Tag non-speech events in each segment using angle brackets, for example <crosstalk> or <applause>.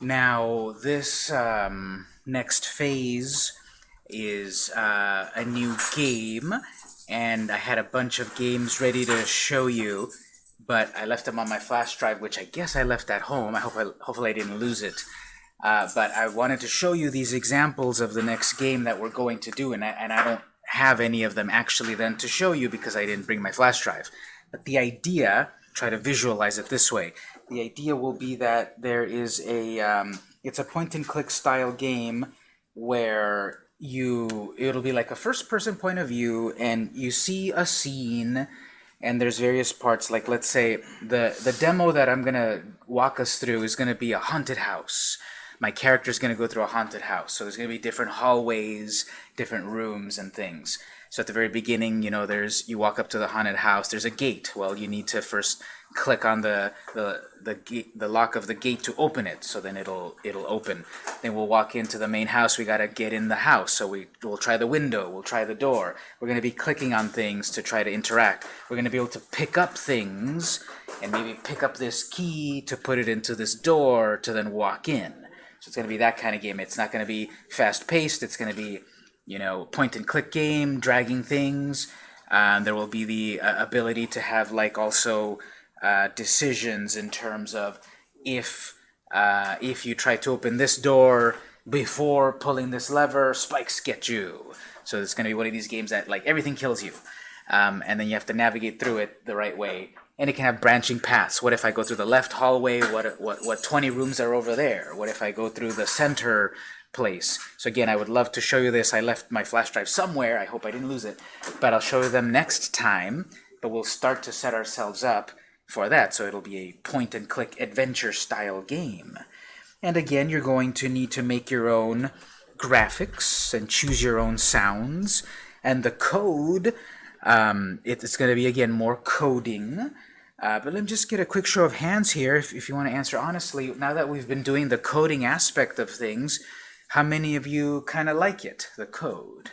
Now, this um, next phase is uh, a new game, and I had a bunch of games ready to show you, but I left them on my flash drive, which I guess I left at home. I hope I, hopefully I didn't lose it. Uh, but I wanted to show you these examples of the next game that we're going to do, and I, and I don't have any of them actually then to show you because I didn't bring my flash drive. But the idea, try to visualize it this way, the idea will be that there is a, um, it's a point-and-click style game where you, it'll be like a first-person point of view, and you see a scene, and there's various parts, like let's say the, the demo that I'm to walk us through is to be a haunted house my character is going to go through a haunted house. So there's going to be different hallways, different rooms and things. So at the very beginning, you know, there's you walk up to the haunted house. There's a gate. Well, you need to first click on the the the gate, the lock of the gate to open it. So then it'll it'll open. Then we'll walk into the main house. We got to get in the house. So we we'll try the window. We'll try the door. We're going to be clicking on things to try to interact. We're going to be able to pick up things and maybe pick up this key to put it into this door to then walk in. So it's going to be that kind of game. It's not going to be fast-paced. It's going to be, you know, point-and-click game, dragging things. Um, there will be the uh, ability to have, like, also uh, decisions in terms of if uh, if you try to open this door before pulling this lever, spikes get you. So it's going to be one of these games that, like, everything kills you. Um, and then you have to navigate through it the right way and it can have branching paths. What if I go through the left hallway? What, what, what 20 rooms are over there? What if I go through the center place? So again, I would love to show you this. I left my flash drive somewhere. I hope I didn't lose it. But I'll show you them next time. But we'll start to set ourselves up for that. So it'll be a point-and-click adventure style game. And again, you're going to need to make your own graphics and choose your own sounds. And the code, um, it's going to be, again, more coding. Uh, but let me just get a quick show of hands here, if, if you want to answer honestly. Now that we've been doing the coding aspect of things, how many of you kind of like it, the code?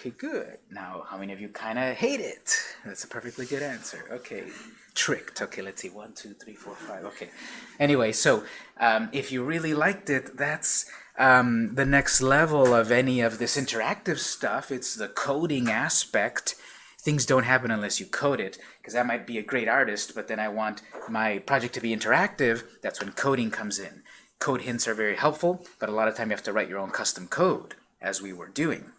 Okay, good. Now, how many of you kind of hate it? That's a perfectly good answer. Okay, tricked. Okay, let's see. One, two, three, four, five. Okay. Anyway, so um, if you really liked it, that's um, the next level of any of this interactive stuff. It's the coding aspect things don't happen unless you code it, because I might be a great artist, but then I want my project to be interactive. That's when coding comes in. Code hints are very helpful, but a lot of time you have to write your own custom code, as we were doing.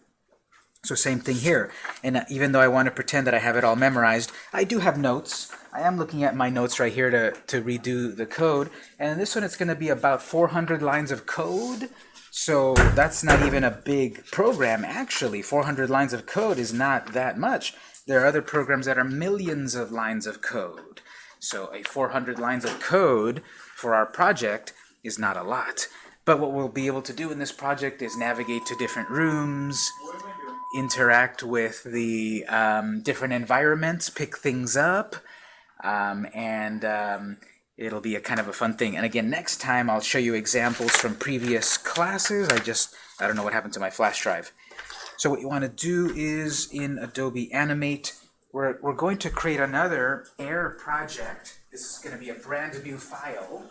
So same thing here. And uh, even though I want to pretend that I have it all memorized, I do have notes. I am looking at my notes right here to, to redo the code. And this one, it's going to be about 400 lines of code. So that's not even a big program, actually. 400 lines of code is not that much. There are other programs that are millions of lines of code. So a 400 lines of code for our project is not a lot. But what we'll be able to do in this project is navigate to different rooms, interact with the um, different environments, pick things up, um, and um, it'll be a kind of a fun thing. And again, next time I'll show you examples from previous classes. I just, I don't know what happened to my flash drive. So what you want to do is in Adobe Animate, we're, we're going to create another air project. This is going to be a brand new file,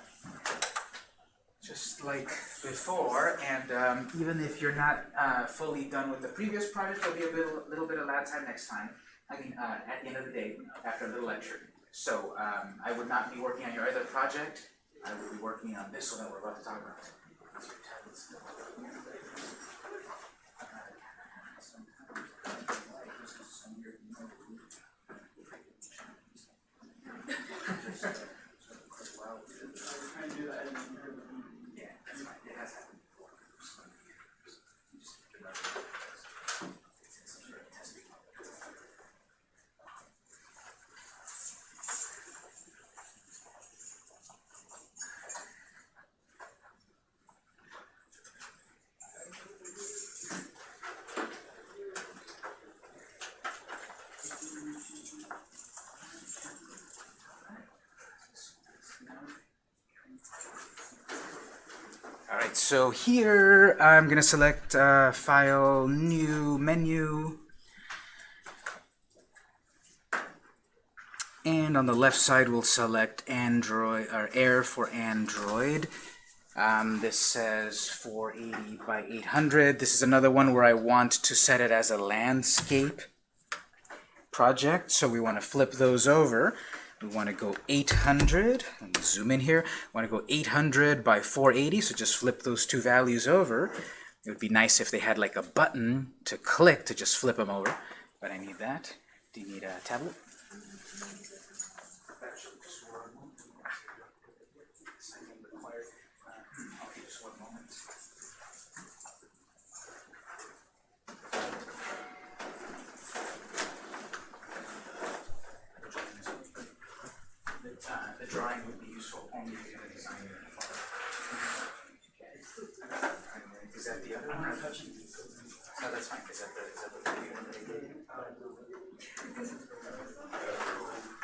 just like before. And um, even if you're not uh, fully done with the previous project, there'll be a little, little bit of lab time next time. I mean, uh, at the end of the day, after a little lecture. So um, I would not be working on your other project. I will be working on this one that we're about to talk about. Alright, so here I'm going to select uh, File, New, Menu. And on the left side we'll select Android or Air for Android. Um, this says 480 by 800. This is another one where I want to set it as a landscape project. So we want to flip those over. We want to go 800. Let me zoom in here. We want to go 800 by 480. So just flip those two values over. It would be nice if they had like a button to click to just flip them over. But I need that. Do you need a tablet? the drawing would be useful only if you're going to design it in a file. Is that the other one? No, that's fine. Is that the, is that the new one?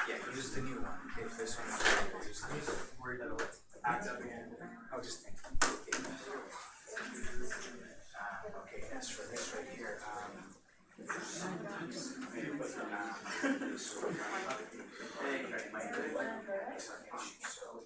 Yeah, use the new one. If this one is use. Worried that it'll act up again. Oh, just think. Okay. Uh, okay, as for this right here, um, maybe put, um, this one, uh, it might be like some issue, so,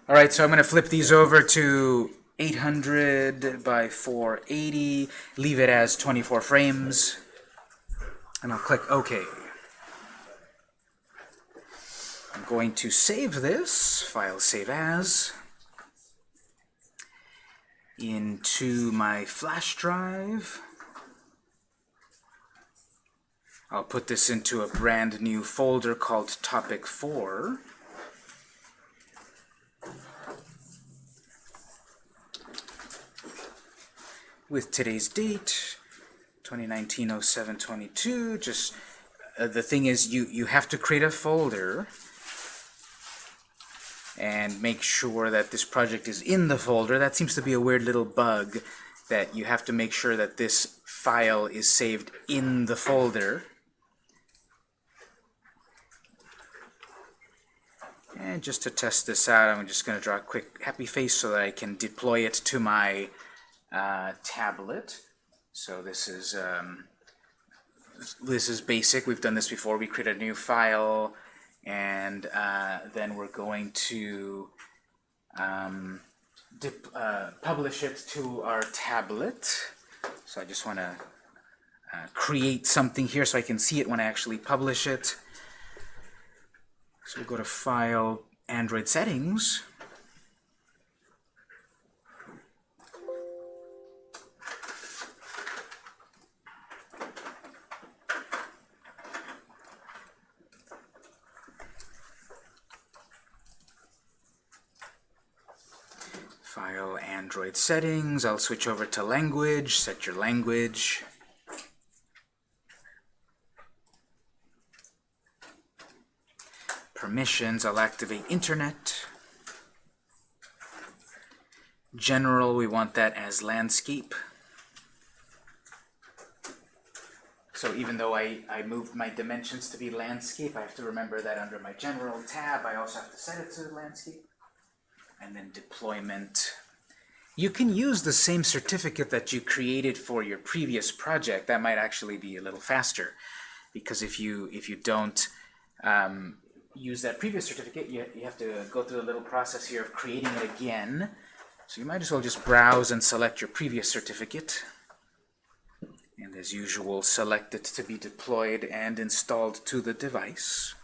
All right, so I'm gonna flip these over to 800 by 480, leave it as 24 frames, and I'll click OK. I'm going to save this, file save as, into my flash drive. I'll put this into a brand new folder called Topic 4. With today's date 2019-07-22 just uh, the thing is you you have to create a folder and make sure that this project is in the folder. That seems to be a weird little bug that you have to make sure that this file is saved in the folder. And just to test this out I'm just going to draw a quick happy face so that I can deploy it to my uh, tablet. So this is um, this is basic. We've done this before. We create a new file, and uh, then we're going to um, dip, uh, publish it to our tablet. So I just want to uh, create something here so I can see it when I actually publish it. So we'll go to File, Android Settings. Android settings. I'll switch over to language. Set your language. Permissions. I'll activate Internet. General, we want that as landscape. So even though I, I moved my dimensions to be landscape, I have to remember that under my general tab, I also have to set it to landscape and then deployment. You can use the same certificate that you created for your previous project. That might actually be a little faster, because if you if you don't um, use that previous certificate, you, you have to go through a little process here of creating it again. So you might as well just browse and select your previous certificate. And as usual, select it to be deployed and installed to the device.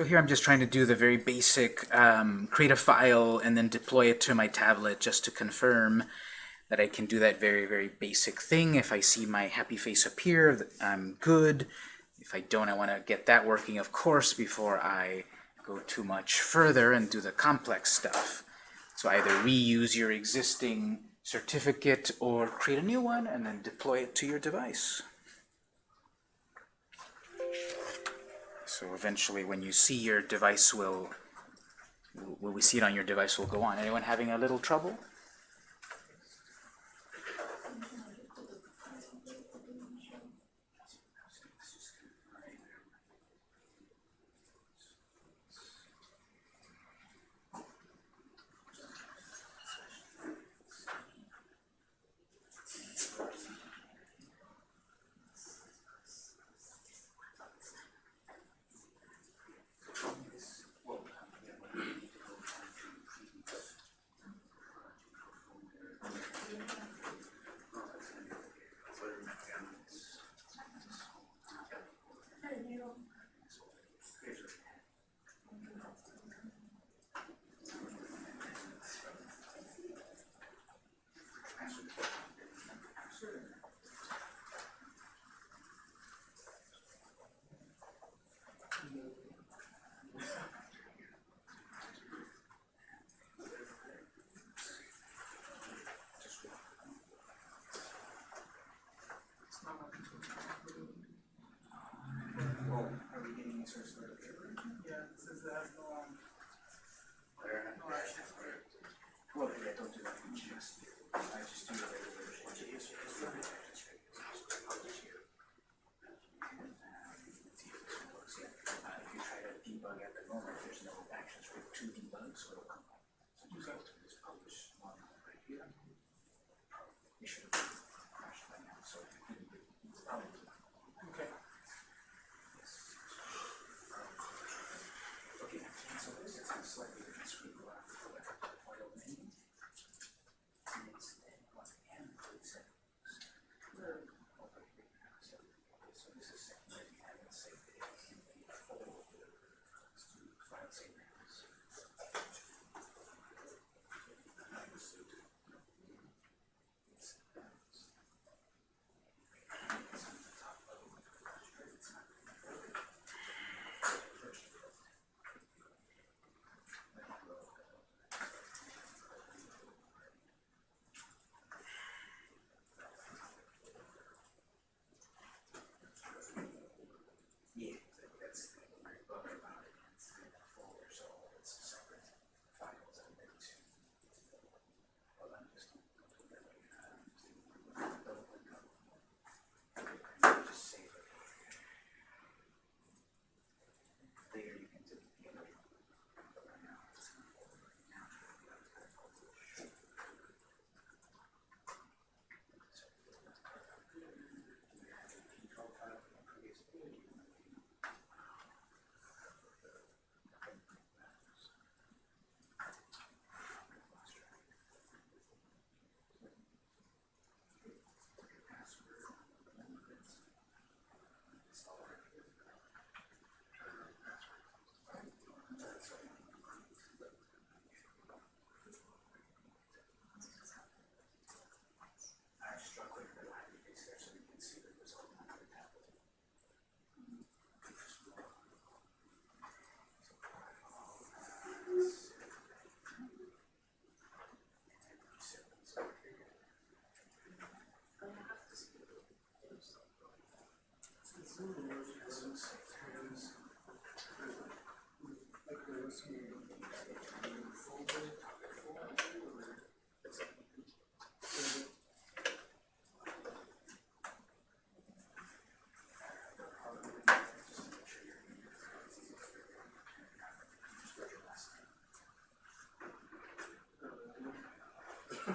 So here I'm just trying to do the very basic, um, create a file and then deploy it to my tablet just to confirm that I can do that very, very basic thing. If I see my happy face appear, I'm good. If I don't, I want to get that working, of course, before I go too much further and do the complex stuff. So either reuse your existing certificate or create a new one and then deploy it to your device. So eventually when you see your device will, will we see it on your device will go on. Anyone having a little trouble?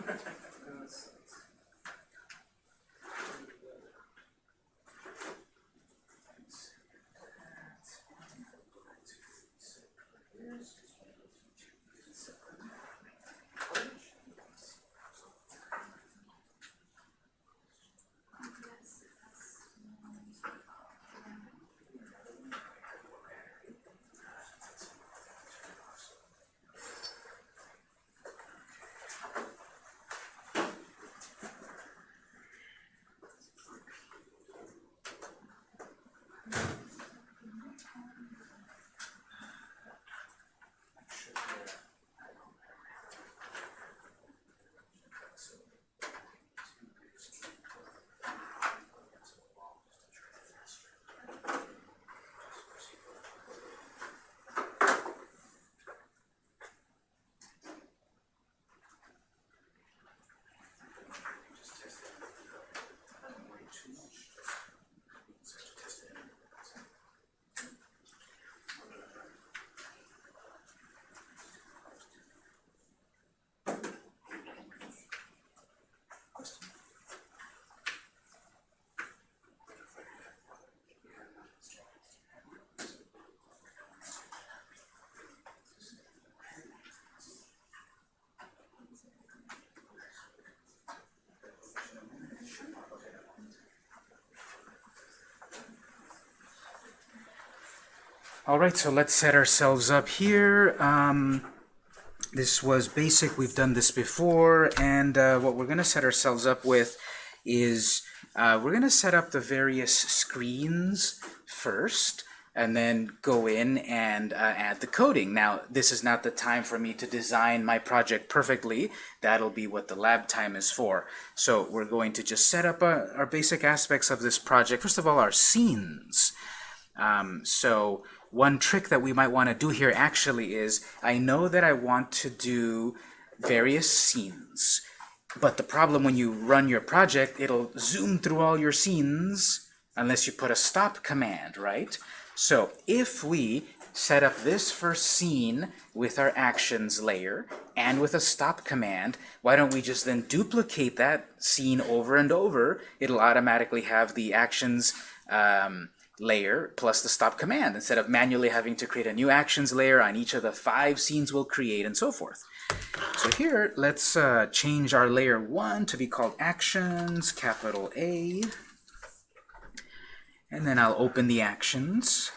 Thank <laughs> you. All right, so let's set ourselves up here. Um, this was basic. We've done this before, and uh, what we're going to set ourselves up with is uh, we're going to set up the various screens first and then go in and uh, add the coding. Now, this is not the time for me to design my project perfectly. That'll be what the lab time is for. So we're going to just set up uh, our basic aspects of this project. First of all, our scenes. Um, so one trick that we might want to do here actually is, I know that I want to do various scenes. But the problem when you run your project, it'll zoom through all your scenes unless you put a stop command, right? So if we set up this first scene with our actions layer and with a stop command, why don't we just then duplicate that scene over and over? It'll automatically have the actions um, layer plus the stop command instead of manually having to create a new actions layer on each of the five scenes we'll create and so forth. So here, let's uh, change our layer 1 to be called actions, capital A. And then I'll open the actions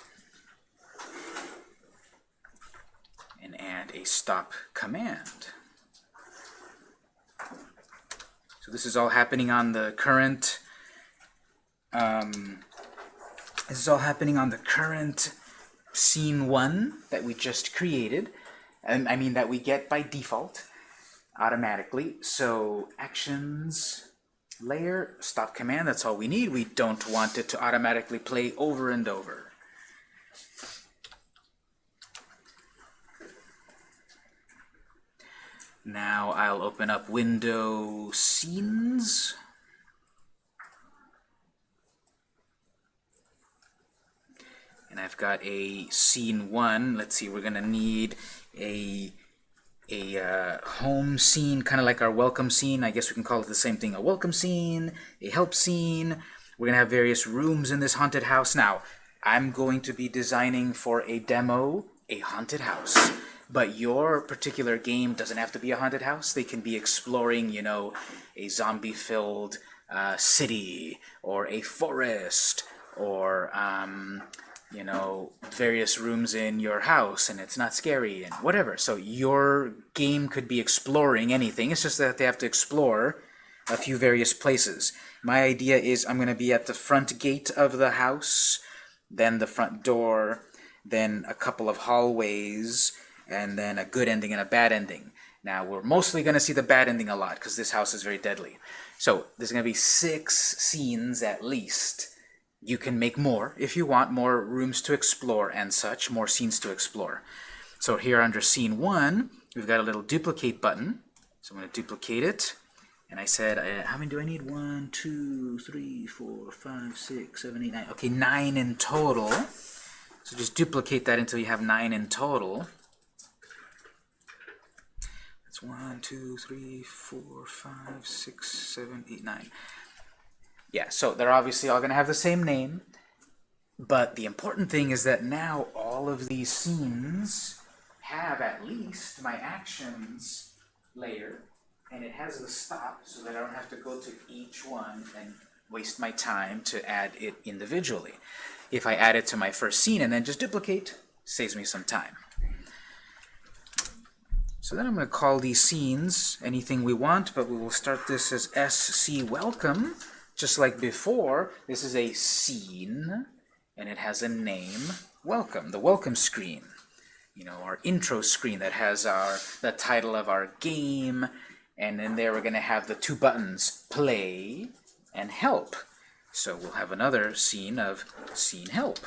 and add a stop command. So this is all happening on the current um, this is all happening on the current scene 1 that we just created. And I mean that we get by default automatically. So actions layer, stop command, that's all we need. We don't want it to automatically play over and over. Now I'll open up window scenes. And I've got a scene one. Let's see, we're gonna need a a uh, home scene, kind of like our welcome scene. I guess we can call it the same thing, a welcome scene, a help scene. We're to have various rooms in this haunted house. Now, I'm going to be designing for a demo a haunted house. But your particular game doesn't have to be a haunted house. They can be exploring, you know, a zombie-filled uh, city or a forest or um, you know, various rooms in your house and it's not scary and whatever. So your game could be exploring anything. It's just that they have to explore a few various places. My idea is I'm going to be at the front gate of the house, then the front door, then a couple of hallways, and then a good ending and a bad ending. Now, we're mostly going to see the bad ending a lot because this house is very deadly. So there's going to be six scenes at least you can make more if you want more rooms to explore and such, more scenes to explore. So here under scene one, we've got a little duplicate button. So I'm going to duplicate it. And I said, uh, how many do I need? One, two, three, four, five, six, seven, eight, nine. Okay, nine in total. So just duplicate that until you have nine in total. That's one, two, three, four, five, six, seven, eight, nine. Yeah, so they're obviously all going to have the same name, but the important thing is that now all of these scenes have at least my actions layer, and it has the stop so that I don't have to go to each one and waste my time to add it individually. If I add it to my first scene and then just duplicate, saves me some time. So then I'm going to call these scenes anything we want, but we will start this as SC Welcome. Just like before, this is a scene, and it has a name, welcome, the welcome screen. You know, our intro screen that has our the title of our game, and then there we're going to have the two buttons, play and help. So we'll have another scene of scene help.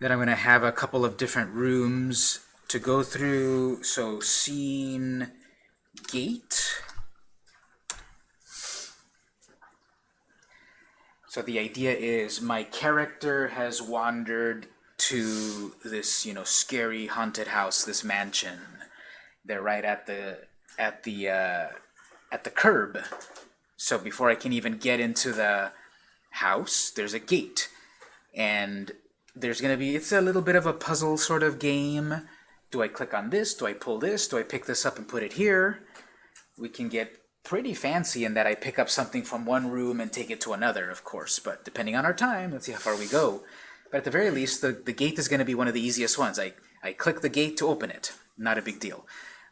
Then I'm going to have a couple of different rooms to go through. So scene gate. So the idea is my character has wandered to this, you know, scary haunted house, this mansion. They're right at the at the uh, at the curb. So before I can even get into the house, there's a gate, and there's going to be, it's a little bit of a puzzle sort of game. Do I click on this? Do I pull this? Do I pick this up and put it here? We can get pretty fancy in that I pick up something from one room and take it to another, of course. But depending on our time, let's see how far we go. But at the very least, the, the gate is going to be one of the easiest ones. I, I click the gate to open it. Not a big deal.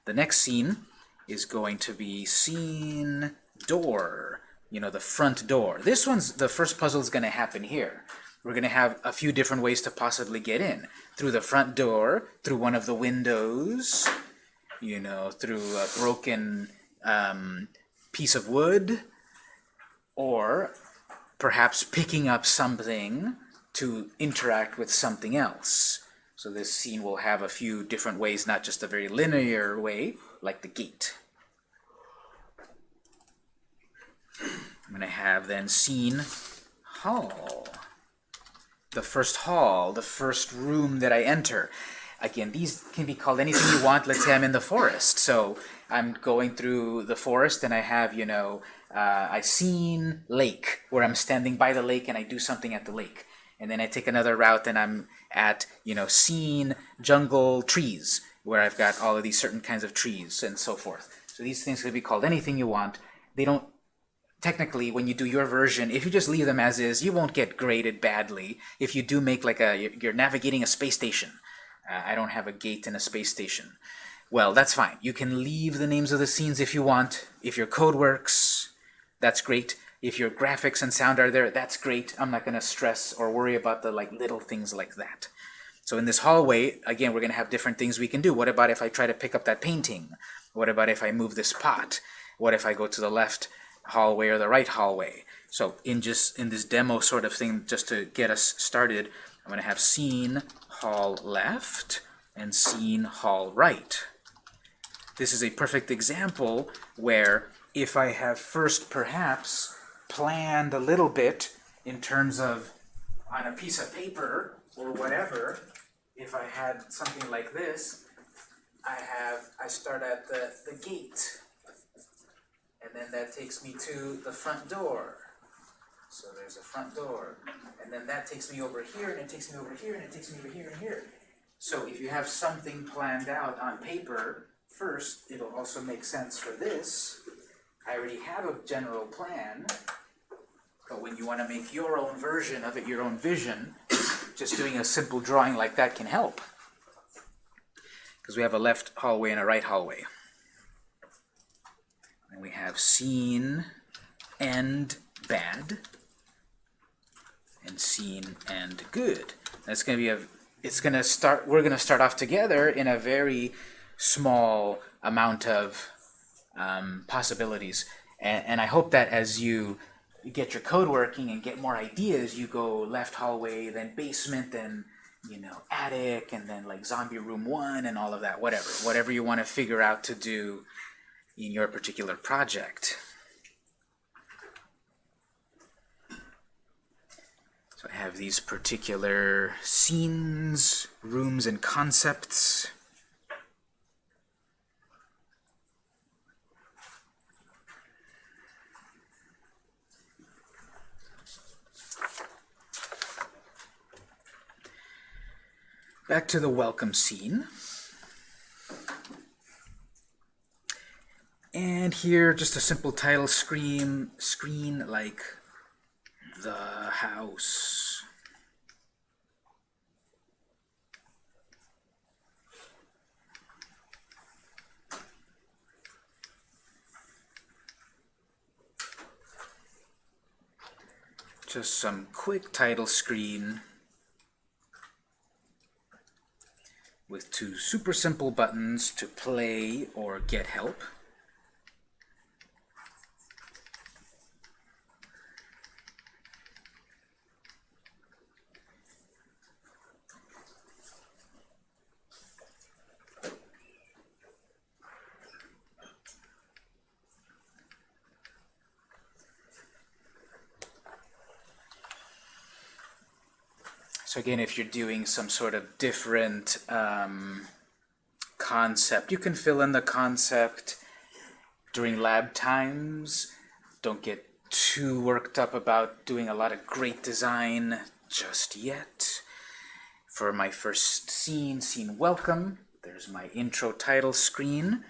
The next scene is going to be scene door. You know, the front door. This one's, the first puzzle is going to happen here. We're going to have a few different ways to possibly get in. Through the front door, through one of the windows, you know, through a broken um, piece of wood, or perhaps picking up something to interact with something else. So this scene will have a few different ways, not just a very linear way, like the gate. I'm going to have then scene hall. The first hall, the first room that I enter. Again, these can be called anything you want. Let's say I'm in the forest. So I'm going through the forest and I have, you know, uh, I scene lake, where I'm standing by the lake and I do something at the lake. And then I take another route and I'm at, you know, scene jungle trees, where I've got all of these certain kinds of trees and so forth. So these things could be called anything you want. They don't technically, when you do your version, if you just leave them as is, you won't get graded badly. If you do make like a, you're navigating a space station. Uh, I don't have a gate in a space station. Well, that's fine. You can leave the names of the scenes if you want. If your code works, that's great. If your graphics and sound are there, that's great. I'm not going to stress or worry about the like little things like that. So in this hallway, again, we're going to have different things we can do. What about if I try to pick up that painting? What about if I move this pot? What if I go to the left hallway or the right hallway? So in just in this demo sort of thing, just to get us started, I'm going to have scene hall left and scene hall right. This is a perfect example where if I have first perhaps planned a little bit in terms of on a piece of paper or whatever, if I had something like this, I have, I start at the, the gate, and then that takes me to the front door. So there's a front door, and then that takes me over here, and it takes me over here, and it takes me over here and here. So if you have something planned out on paper, first, it'll also make sense for this. I already have a general plan, but when you want to make your own version of it, your own vision, just doing a simple drawing like that can help. Because we have a left hallway and a right hallway. And we have scene and bad and scene and good. That's going to be a it's going to start we're going to start off together in a very small amount of um, possibilities. And, and I hope that as you get your code working and get more ideas, you go left hallway, then basement, then you know attic, and then like zombie room one, and all of that. Whatever, whatever you want to figure out to do in your particular project. So I have these particular scenes, rooms, and concepts. Back to the welcome scene. And here, just a simple title screen, screen like the house. Just some quick title screen with two super simple buttons to play or get help. Again, if you're doing some sort of different um, concept, you can fill in the concept during lab times. Don't get too worked up about doing a lot of great design just yet. for my first scene, scene welcome, there's my intro title screen.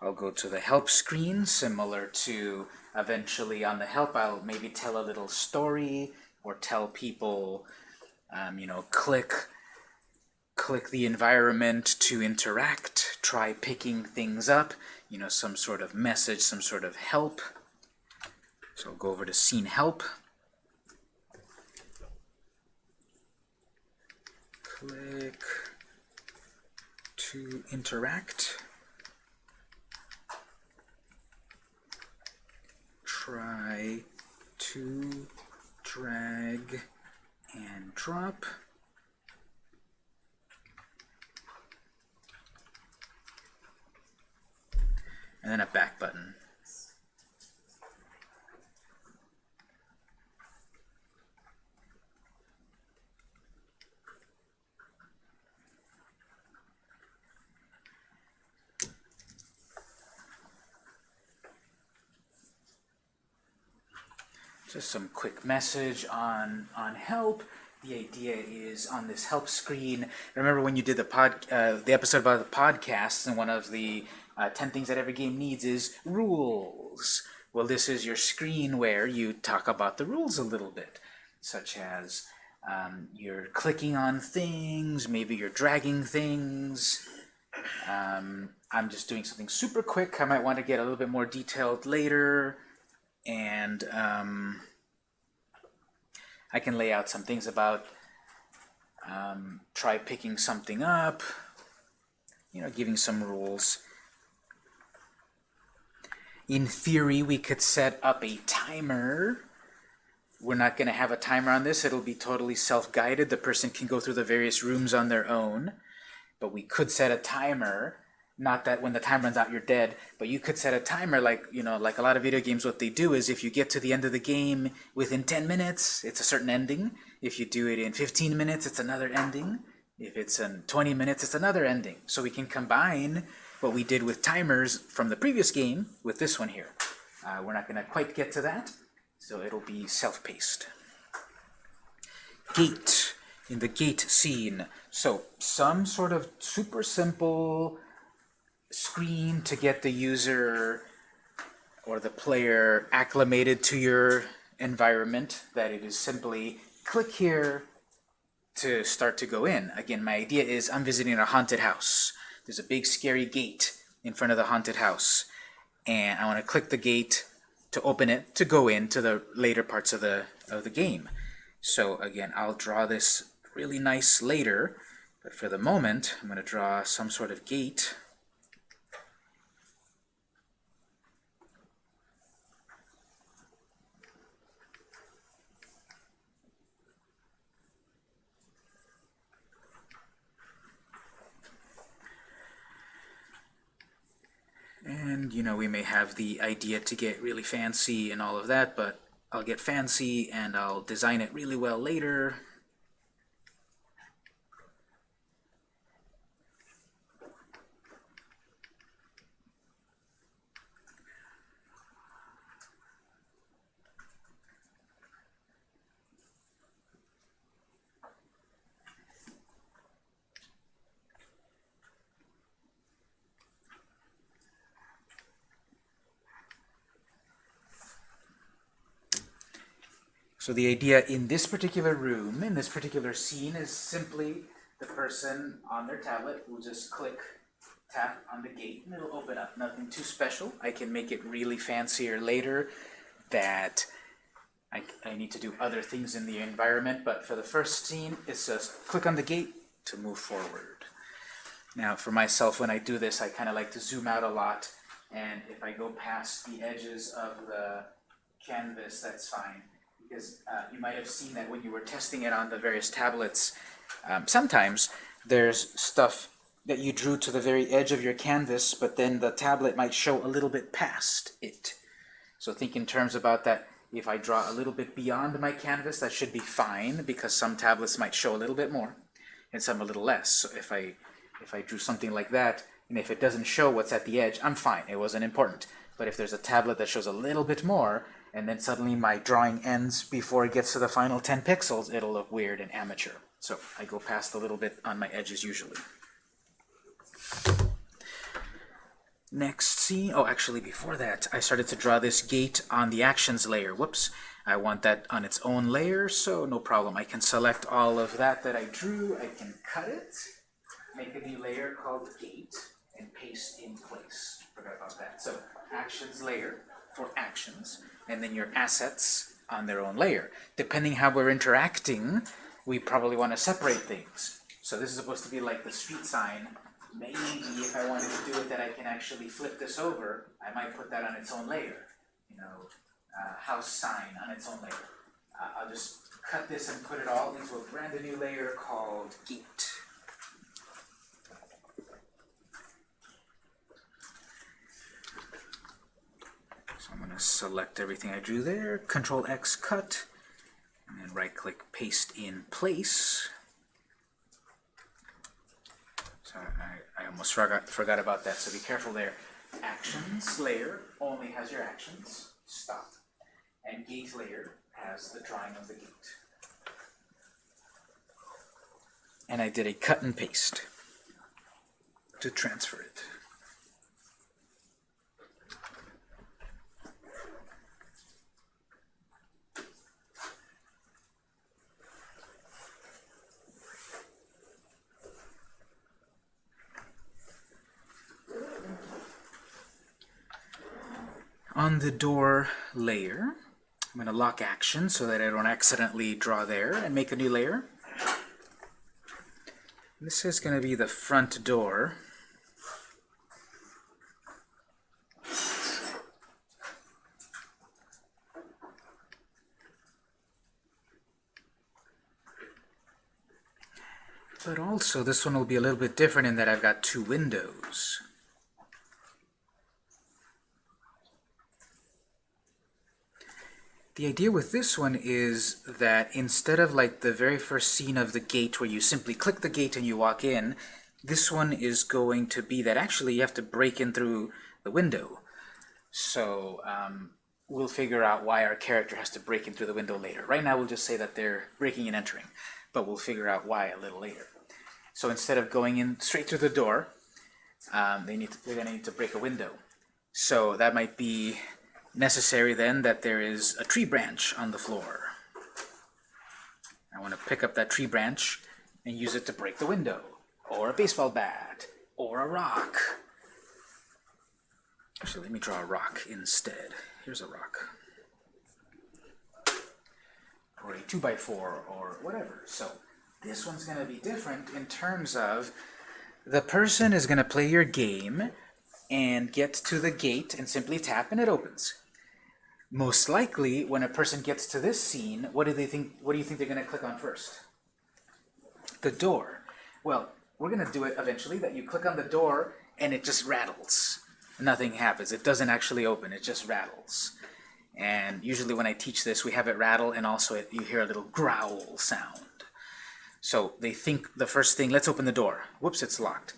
I'll go to the help screen, similar to eventually on the help, I'll maybe tell a little story or tell people, um, you know, click click the environment to interact, try picking things up, you know, some sort of message, some sort of help. So I'll go over to scene help. Click to interact. Try to drag and drop. and then a back button. Just some quick message on, on help. The idea is on this help screen. Remember when you did the pod, uh, the episode about the podcast, and one of the uh, 10 things that every game needs is rules. Well, this is your screen where you talk about the rules a little bit, such as um, you're clicking on things, maybe you're dragging things. Um, I'm just doing something super quick. I might want to get a little bit more detailed later. And um, I can lay out some things about um, try picking something up, you know, giving some rules. In theory, we could set up a timer. We're not going to have a timer on this. It'll be totally self-guided. The person can go through the various rooms on their own. But we could set a timer. Not that when the time runs out, you're dead. But you could set a timer like, you know, like a lot of video games, what they do is if you get to the end of the game within 10 minutes, it's a certain ending. If you do it in 15 minutes, it's another ending. If it's in 20 minutes, it's another ending. So we can combine what we did with timers from the previous game with this one here. Uh, we're not going to quite get to that, so it'll be self-paced. Gate, in the gate scene. So some sort of super simple screen to get the user or the player acclimated to your environment, that it is simply click here to start to go in. Again, my idea is I'm visiting a haunted house. There's a big scary gate in front of the haunted house. And I want to click the gate to open it to go into the later parts of the, of the game. So again, I'll draw this really nice later. But for the moment, I'm going to draw some sort of gate. And, you know, we may have the idea to get really fancy and all of that, but I'll get fancy and I'll design it really well later. So the idea in this particular room, in this particular scene, is simply the person on their tablet will just click, tap on the gate, and it'll open up. Nothing too special. I can make it really fancier later that I, I need to do other things in the environment, but for the first scene, it's just click on the gate to move forward. Now, for myself, when I do this, I kind of like to zoom out a lot, and if I go past the edges of the canvas, that's fine because uh, you might have seen that when you were testing it on the various tablets, um, sometimes there's stuff that you drew to the very edge of your canvas, but then the tablet might show a little bit past it. So think in terms about that. If I draw a little bit beyond my canvas, that should be fine, because some tablets might show a little bit more, and some a little less. So if I, if I drew something like that, and if it doesn't show what's at the edge, I'm fine. It wasn't important. But if there's a tablet that shows a little bit more, and then suddenly my drawing ends before it gets to the final 10 pixels, it'll look weird and amateur. So I go past a little bit on my edges usually. Next scene, oh actually before that, I started to draw this gate on the actions layer. Whoops, I want that on its own layer, so no problem. I can select all of that that I drew, I can cut it, make a new layer called gate, and paste in place. Forgot about that. So actions layer for actions, and then your assets on their own layer. Depending how we're interacting, we probably want to separate things. So this is supposed to be like the street sign. Maybe if I wanted to do it that I can actually flip this over, I might put that on its own layer. You know, uh, house sign on its own layer. Uh, I'll just cut this and put it all into a brand new layer called gate. So I'm going to select everything I drew there, Control X cut, and then right click paste in place. So I, I almost forgot, forgot about that, so be careful there. Actions layer only has your actions, stop. And gate layer has the drawing of the gate. And I did a cut and paste to transfer it. On the door layer, I'm going to lock action so that I don't accidentally draw there and make a new layer. This is going to be the front door. But also, this one will be a little bit different in that I've got two windows. The idea with this one is that instead of like the very first scene of the gate where you simply click the gate and you walk in, this one is going to be that actually you have to break in through the window. So um, we'll figure out why our character has to break in through the window later. Right now we'll just say that they're breaking and entering, but we'll figure out why a little later. So instead of going in straight through the door, um, they need to, they're going to need to break a window. So that might be necessary then that there is a tree branch on the floor. I want to pick up that tree branch and use it to break the window, or a baseball bat, or a rock. Actually, let me draw a rock instead. Here's a rock. Or a 2x4, or whatever. So this one's going to be different in terms of the person is going to play your game and get to the gate and simply tap and it opens. Most likely, when a person gets to this scene, what do they think? What do you think they're going to click on first? The door. Well, we're going to do it eventually. That you click on the door and it just rattles. Nothing happens. It doesn't actually open. It just rattles. And usually, when I teach this, we have it rattle, and also it, you hear a little growl sound. So they think the first thing, let's open the door. Whoops, it's locked.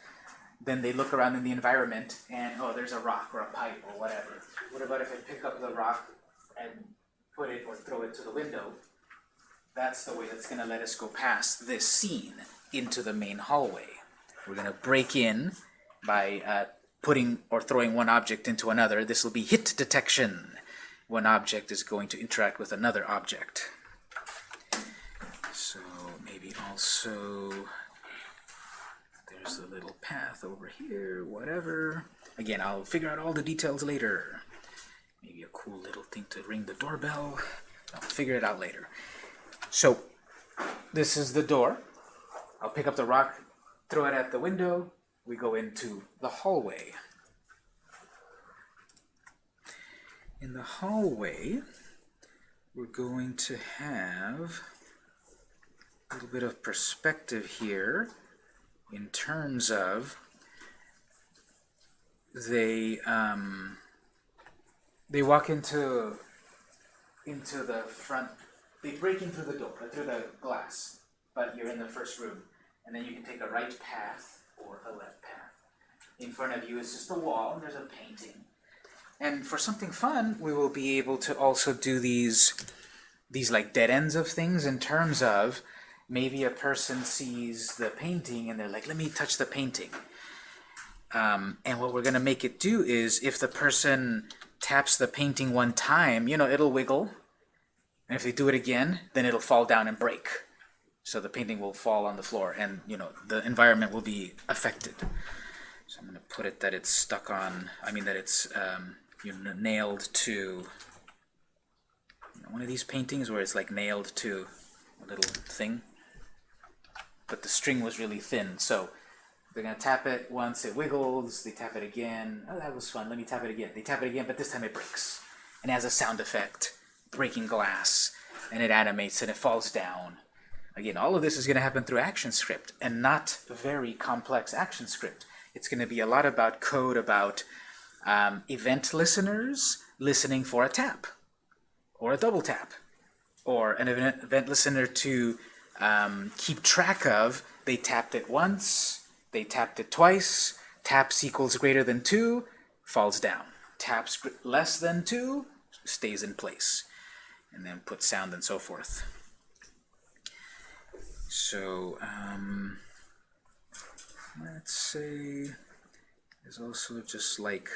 Then they look around in the environment, and oh, there's a rock or a pipe or whatever. What about if I pick up the rock and put it or throw it to the window, that's the way that's going to let us go past this scene into the main hallway. We're going to break in by uh, putting or throwing one object into another. This will be hit detection. One object is going to interact with another object. So maybe also there's a little path over here, whatever. Again, I'll figure out all the details later. Maybe a cool little thing to ring the doorbell. I'll figure it out later. So, this is the door. I'll pick up the rock, throw it at the window. We go into the hallway. In the hallway, we're going to have a little bit of perspective here in terms of they um, they walk into into the front. They break in through the door, through the glass, but you're in the first room, and then you can take a right path or a left path. In front of you is just a wall, and there's a painting. And for something fun, we will be able to also do these these like dead ends of things in terms of maybe a person sees the painting and they're like, let me touch the painting. Um, and what we're going to make it do is if the person taps the painting one time, you know, it'll wiggle. And if they do it again, then it'll fall down and break. So the painting will fall on the floor and, you know, the environment will be affected. So I'm going to put it that it's stuck on, I mean that it's um, you know, nailed to you know, one of these paintings where it's like nailed to a little thing. But the string was really thin, so they're to tap it once, it wiggles, they tap it again. Oh, that was fun, let me tap it again. They tap it again, but this time it breaks. And it has a sound effect, breaking glass, and it animates and it falls down. Again, all of this is going to happen through ActionScript, and not very complex ActionScript. It's going to be a lot about code about um, event listeners listening for a tap, or a double tap, or an event, event listener to um, keep track of, they tapped it once, they tapped it twice, taps equals greater than 2, falls down. Taps less than 2, stays in place. And then put sound and so forth. So, um, let's say there's also just like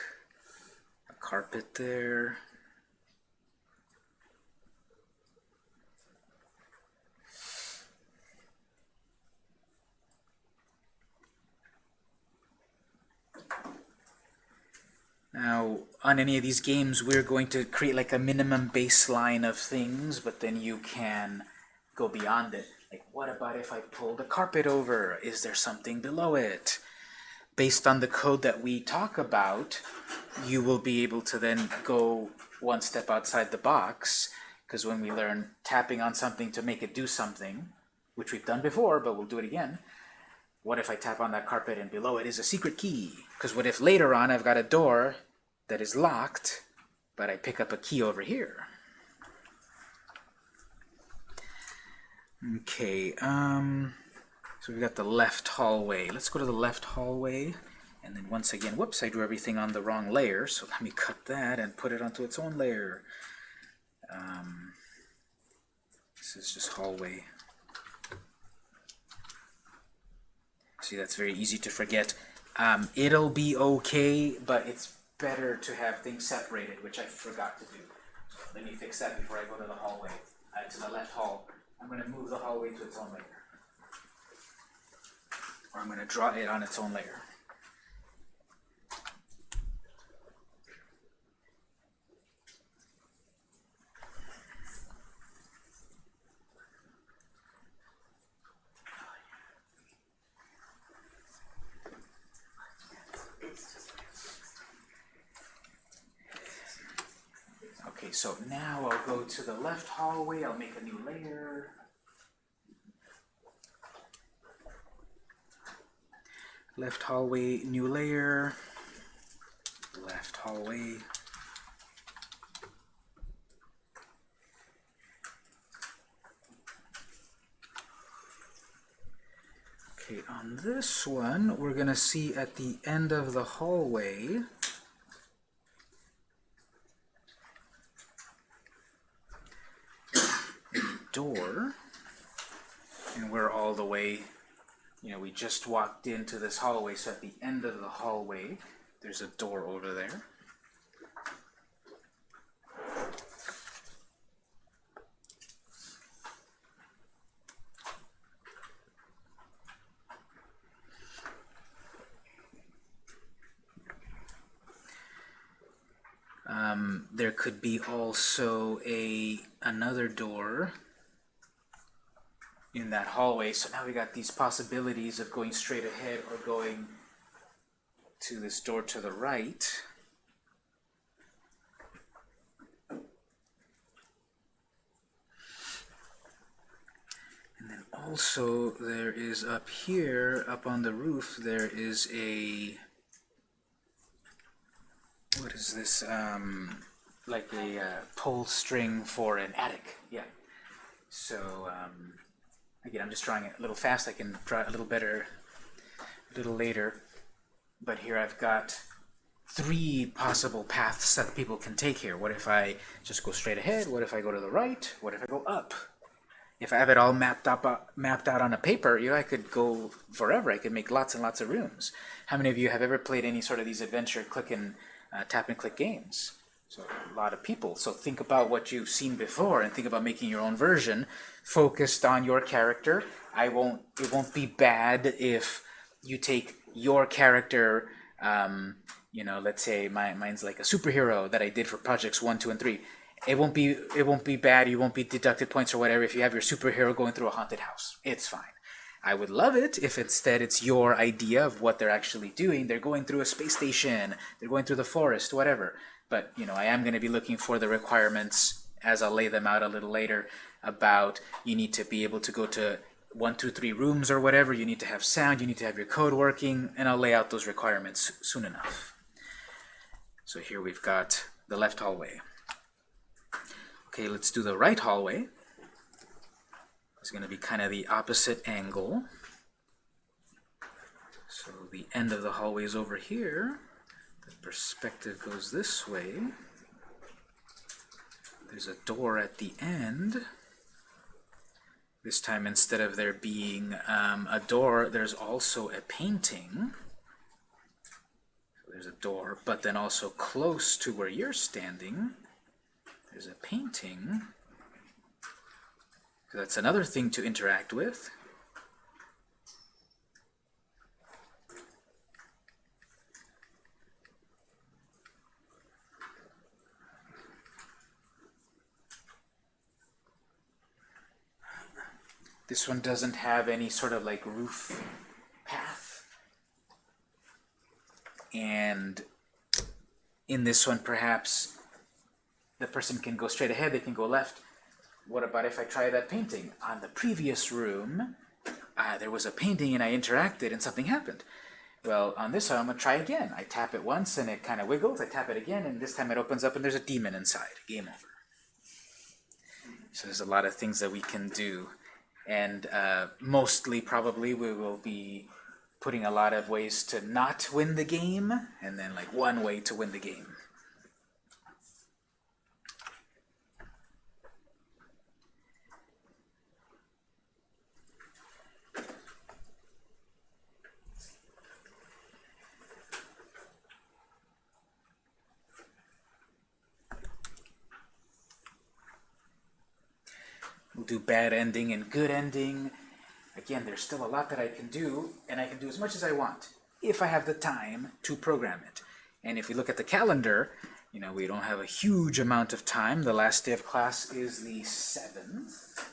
a carpet there. Now, on any of these games, we're going to create like a minimum baseline of things, but then you can go beyond it. Like, what about if I pull the carpet over? Is there something below it? Based on the code that we talk about, you will be able to then go one step outside the box, because when we learn tapping on something to make it do something, which we've done before, but we'll do it again, what if I tap on that carpet and below it is a secret key? Because what if later on I've got a door that is locked, but I pick up a key over here? Okay, um, so we've got the left hallway. Let's go to the left hallway. And then once again, whoops, I drew everything on the wrong layer, so let me cut that and put it onto its own layer. Um, this is just hallway. See, that's very easy to forget. Um, it'll be okay, but it's better to have things separated, which I forgot to do. So let me fix that before I go to the hallway, uh, to the left hall. I'm going to move the hallway to its own layer. Or I'm going to draw it on its own layer. Okay, so now I'll go to the left hallway, I'll make a new layer. Left hallway, new layer. Left hallway. Okay, on this one, we're gonna see at the end of the hallway, door and we're all the way you know we just walked into this hallway so at the end of the hallway there's a door over there. Um, there could be also a another door in that hallway. So now we got these possibilities of going straight ahead or going to this door to the right. And then also there is up here, up on the roof, there is a, what is this, um, like a uh, pull string for an attic, yeah. So, um, Again, I'm just drawing it a little fast. I can draw it a little better a little later. But here I've got three possible paths that people can take here. What if I just go straight ahead? What if I go to the right? What if I go up? if I have it all mapped up uh, mapped out on a paper, you know, I could go forever. I could make lots and lots of rooms. How many of you have ever played any sort of these adventure click and uh, tap and click games? So a lot of people. So think about what you've seen before and think about making your own version focused on your character. I won't. It won't be bad if you take your character. Um, you know, let's say my, mine's like a superhero that I did for projects one, two, and three. It won't be it won't be bad. You won't be deducted points or whatever if you have your superhero going through a haunted house. It's fine. I would love it if instead it's your idea of what they're actually doing. They're going through a space station. They're going through the forest, whatever. But you know, I am going to be looking for the requirements as I'll lay them out a little later about you need to be able to go to one, two, three rooms or whatever. You need to have sound. You need to have your code working, and I'll lay out those requirements soon enough. So here we've got the left hallway. Okay, let's do the right hallway. It's going to be kind of the opposite angle. So the end of the hallway is over here. Perspective goes this way. There's a door at the end. This time, instead of there being um, a door, there's also a painting. So there's a door, but then also close to where you're standing, there's a painting. So that's another thing to interact with. This one doesn't have any sort of like roof path. And in this one, perhaps the person can go straight ahead, they can go left. What about if I try that painting? On the previous room, uh, there was a painting and I interacted and something happened. Well, on this one, I'm going to try again. I tap it once and it kind of wiggles. I tap it again and this time it opens up and there's a demon inside. Game over. So there's a lot of things that we can do. And uh, mostly, probably, we will be putting a lot of ways to not win the game, and then like one way to win the game. We'll do bad ending and good ending. Again, there's still a lot that I can do, and I can do as much as I want, if I have the time to program it. And if we look at the calendar, you know, we don't have a huge amount of time. The last day of class is the 7th.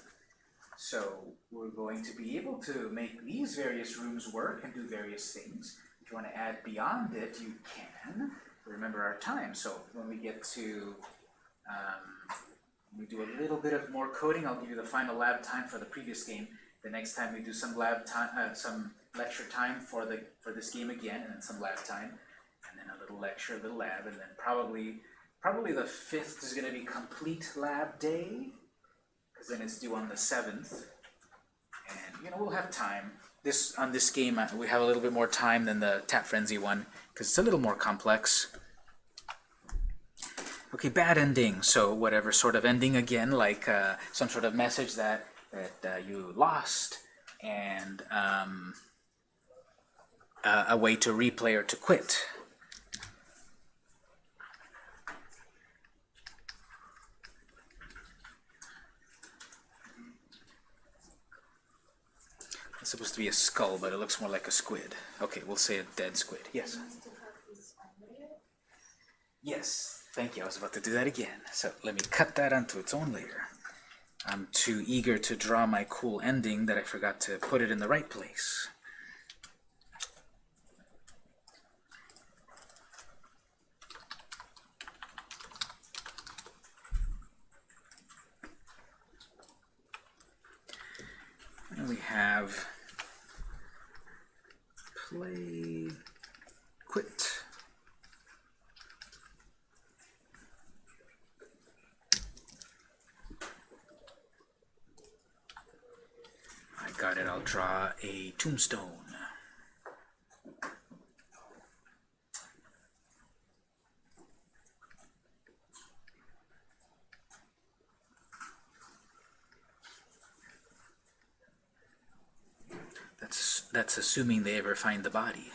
So we're going to be able to make these various rooms work and do various things. If you want to add beyond it, you can. Remember our time. So when we get to um, we do a little bit of more coding. I'll give you the final lab time for the previous game. The next time we do some lab time, uh, some lecture time for the for this game again, and then some lab time, and then a little lecture, a little lab, and then probably probably the fifth is going to be complete lab day, because then it's due on the seventh, and you know we'll have time. This on this game uh, we have a little bit more time than the Tap Frenzy one because it's a little more complex. Okay, bad ending. So whatever sort of ending again, like uh, some sort of message that that uh, you lost, and um, uh, a way to replay or to quit. It's supposed to be a skull, but it looks more like a squid. Okay, we'll say a dead squid. Yes. Yes. Thank you. I was about to do that again. So let me cut that onto its own layer. I'm too eager to draw my cool ending that I forgot to put it in the right place. And we have play quit. Got it, I'll draw a tombstone. That's, that's assuming they ever find the body.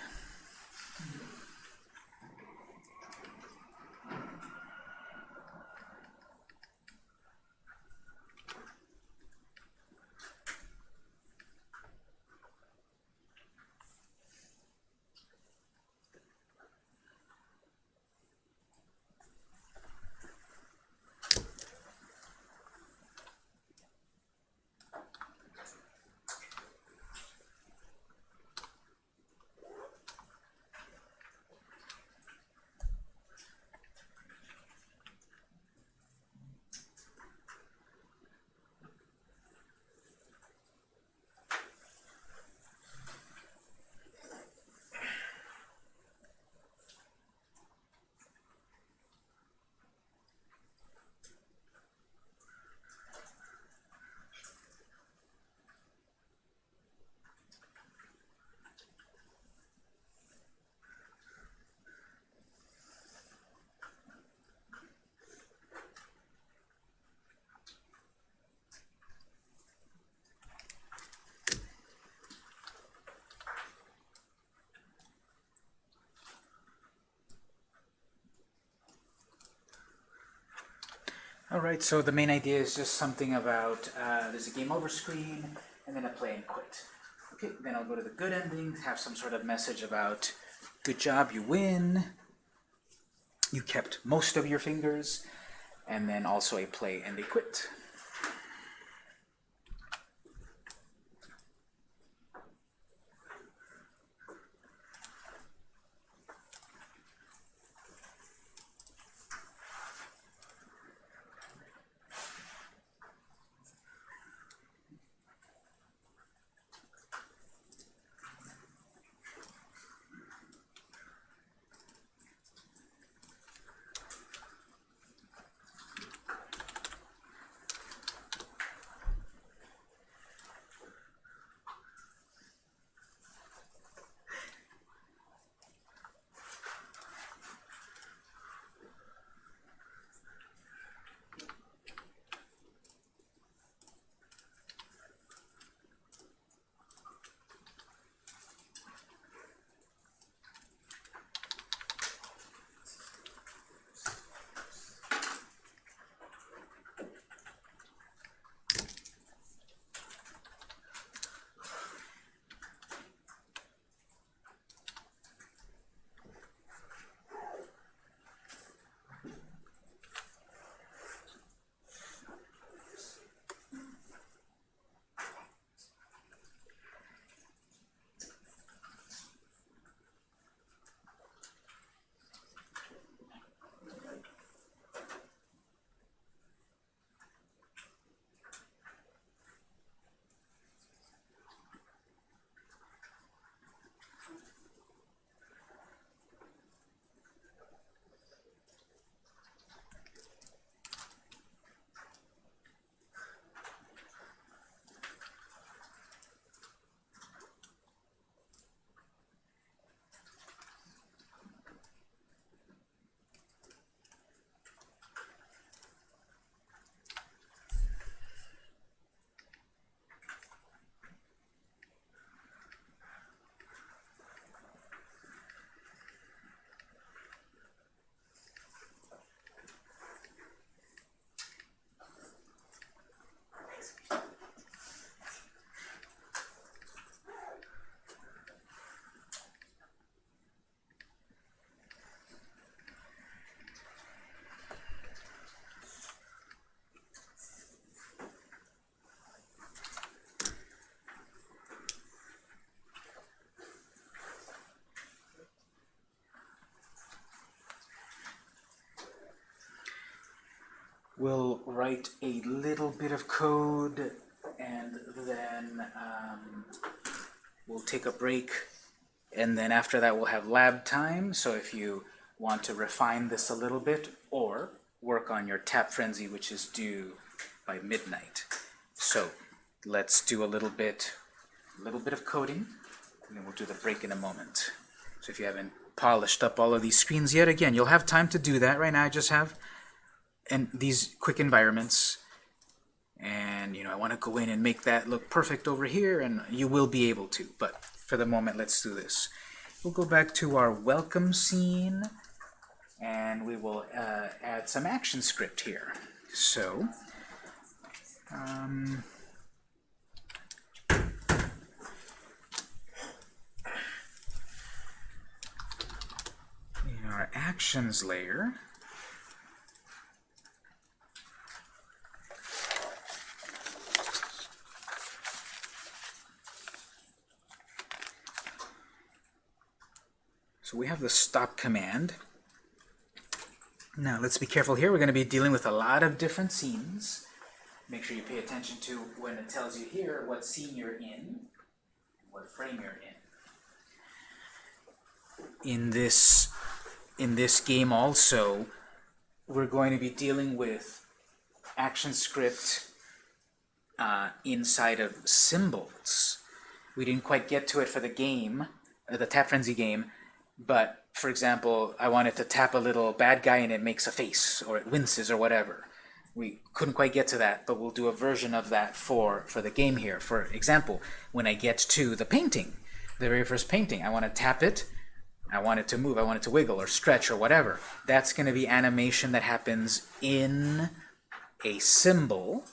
Alright, so the main idea is just something about uh, there's a game over screen and then a play and quit. Okay, then I'll go to the good ending, have some sort of message about good job, you win, you kept most of your fingers, and then also a play and a quit. We'll write a little bit of code and then um, we'll take a break. And then after that we'll have lab time. So if you want to refine this a little bit or work on your tap frenzy which is due by midnight. So let's do a little bit a little bit of coding and then we'll do the break in a moment. So if you haven't polished up all of these screens yet again you'll have time to do that. Right now I just have and these quick environments and you know I want to go in and make that look perfect over here and you will be able to but for the moment, let's do this. We'll go back to our welcome scene, and we will uh, add some action script here. So, um, in our actions layer, So we have the stop command. Now let's be careful here. We're going to be dealing with a lot of different scenes. Make sure you pay attention to when it tells you here what scene you're in, what frame you're in. In this, in this game also, we're going to be dealing with ActionScript uh, inside of symbols. We didn't quite get to it for the game, the Tap Frenzy game, but for example, I wanted to tap a little bad guy and it makes a face, or it winces, or whatever. We couldn't quite get to that, but we'll do a version of that for, for the game here. For example, when I get to the painting, the very first painting, I want to tap it, I want it to move, I want it to wiggle or stretch or whatever. That's going to be animation that happens in a symbol,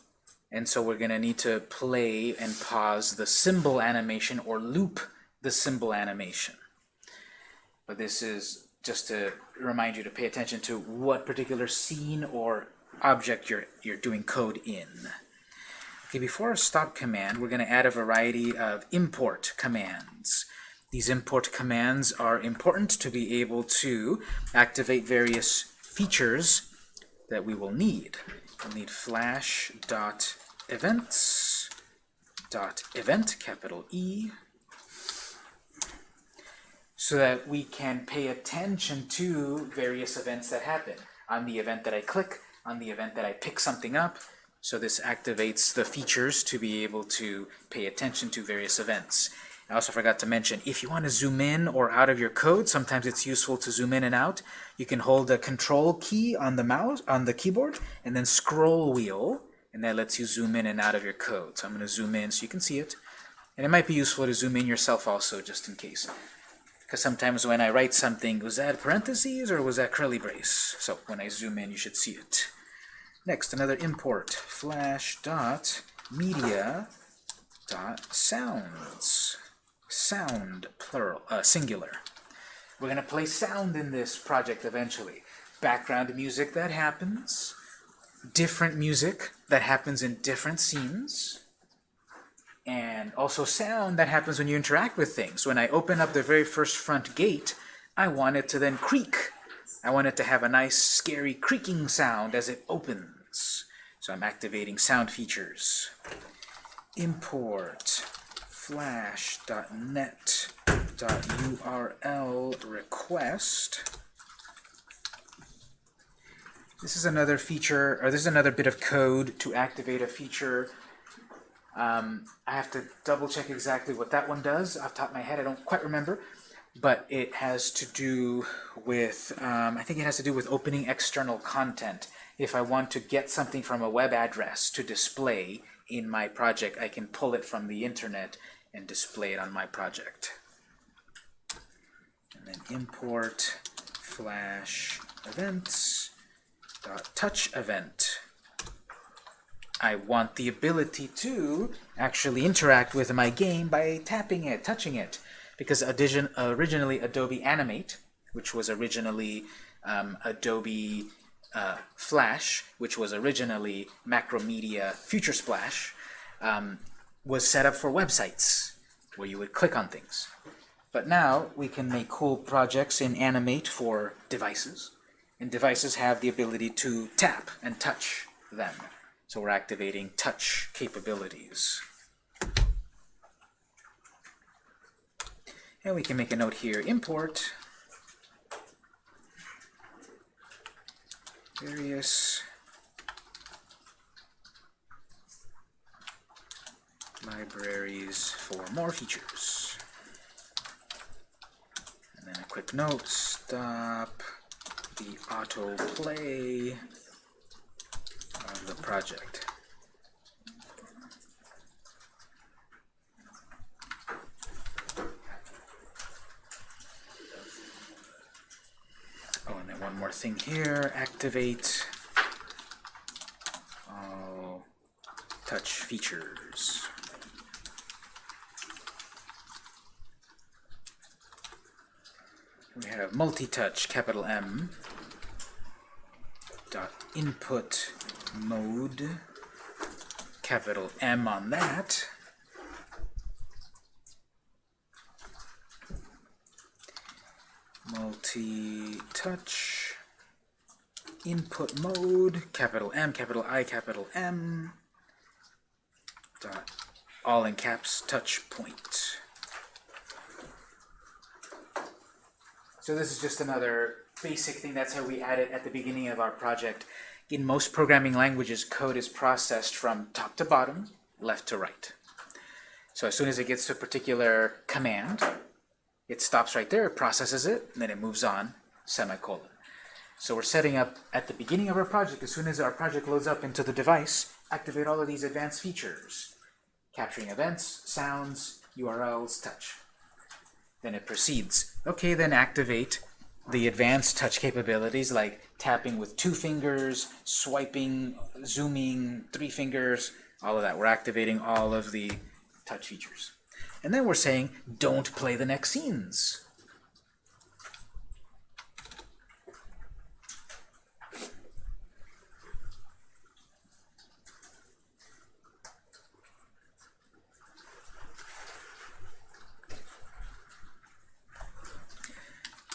and so we're going to need to play and pause the symbol animation or loop the symbol animation. But this is just to remind you to pay attention to what particular scene or object you're, you're doing code in. Okay, before a stop command, we're going to add a variety of import commands. These import commands are important to be able to activate various features that we will need. We'll need flash.events dot event, capital E, so that we can pay attention to various events that happen. On the event that I click, on the event that I pick something up, so this activates the features to be able to pay attention to various events. I also forgot to mention, if you want to zoom in or out of your code, sometimes it's useful to zoom in and out. You can hold the control key on the mouse, on the keyboard, and then scroll wheel, and that lets you zoom in and out of your code. So I'm going to zoom in so you can see it. And it might be useful to zoom in yourself also, just in case. Because sometimes when I write something, was that parentheses or was that curly brace? So when I zoom in, you should see it. Next, another import, flash dot media dot sounds. Sound, plural, uh, singular. We're going to play sound in this project eventually. Background music that happens, different music that happens in different scenes, and also sound that happens when you interact with things. When I open up the very first front gate, I want it to then creak. I want it to have a nice, scary creaking sound as it opens. So I'm activating sound features. Import flash.net.url request. This is another feature, or this is another bit of code to activate a feature um, I have to double check exactly what that one does off top of my head. I don't quite remember. But it has to do with, um, I think it has to do with opening external content. If I want to get something from a web address to display in my project, I can pull it from the internet and display it on my project. And then import flash events dot touch event. I want the ability to actually interact with my game by tapping it, touching it. Because originally Adobe Animate, which was originally um, Adobe uh, Flash, which was originally Macromedia Future Splash, um, was set up for websites where you would click on things. But now we can make cool projects in Animate for devices, and devices have the ability to tap and touch them. So we're activating touch capabilities. And we can make a note here, import various libraries for more features. And then a quick note, stop the autoplay on the project. Oh, and then one more thing here, activate. Uh, touch features. We have multi-touch, capital M dot input mode, capital M on that. Multi-touch, input mode, capital M, capital I, capital M, dot, all in caps, touch point. So this is just another basic thing. That's how we add it at the beginning of our project. In most programming languages, code is processed from top to bottom, left to right. So as soon as it gets to a particular command, it stops right there, it processes it, and then it moves on, semicolon. So we're setting up at the beginning of our project, as soon as our project loads up into the device, activate all of these advanced features. Capturing events, sounds, URLs, touch. Then it proceeds. Okay, then activate the advanced touch capabilities like tapping with two fingers, swiping, zooming, three fingers, all of that. We're activating all of the touch features. And then we're saying, don't play the next scenes.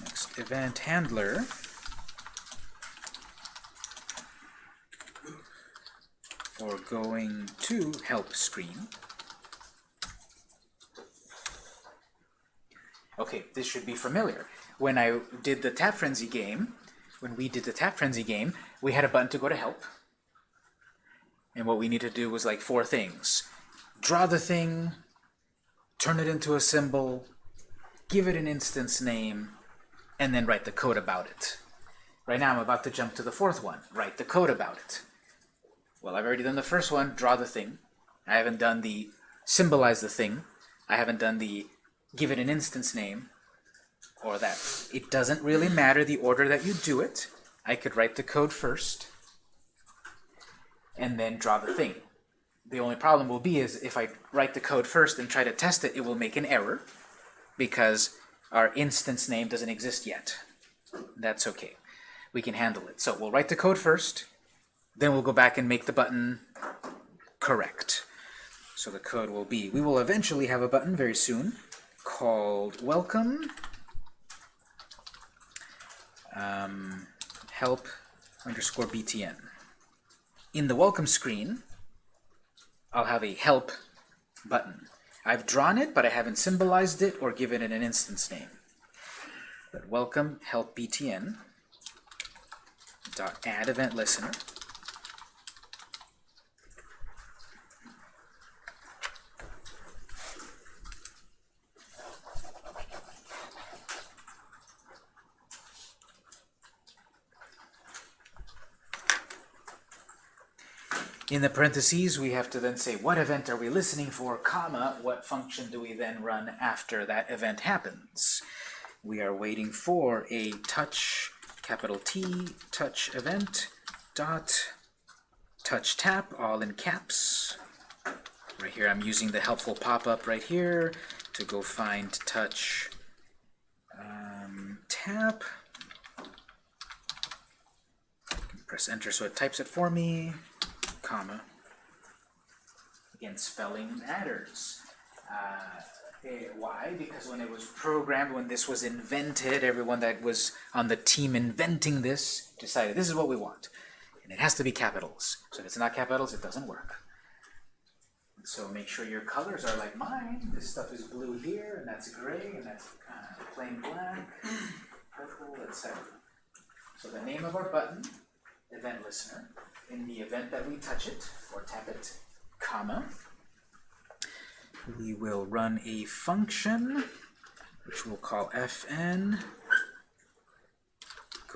Next, event handler. For going to help screen. Okay, this should be familiar. When I did the Tap Frenzy game, when we did the Tap Frenzy game, we had a button to go to help. And what we needed to do was like four things. Draw the thing, turn it into a symbol, give it an instance name, and then write the code about it. Right now I'm about to jump to the fourth one, write the code about it. Well, I've already done the first one, draw the thing. I haven't done the symbolize the thing. I haven't done the give it an instance name or that. It doesn't really matter the order that you do it. I could write the code first and then draw the thing. The only problem will be is if I write the code first and try to test it, it will make an error because our instance name doesn't exist yet. That's okay. We can handle it. So we'll write the code first, then we'll go back and make the button correct. So the code will be, we will eventually have a button very soon called welcome um, help underscore btn. In the welcome screen, I'll have a help button. I've drawn it, but I haven't symbolized it or given it an instance name. But welcome help btn dot add event listener. In the parentheses, we have to then say what event are we listening for, comma, what function do we then run after that event happens. We are waiting for a touch, capital T, touch event, dot, touch tap, all in caps. Right here, I'm using the helpful pop-up right here to go find touch um, tap. Press enter so it types it for me comma. Again, spelling matters. Uh, eh, why? Because when it was programmed, when this was invented, everyone that was on the team inventing this decided this is what we want. And it has to be capitals. So if it's not capitals, it doesn't work. So make sure your colors are like mine. This stuff is blue here, and that's gray, and that's uh, plain black, purple, etc. So the name of our button, event listener, in the event that we touch it or tap it, comma, we will run a function which we'll call fn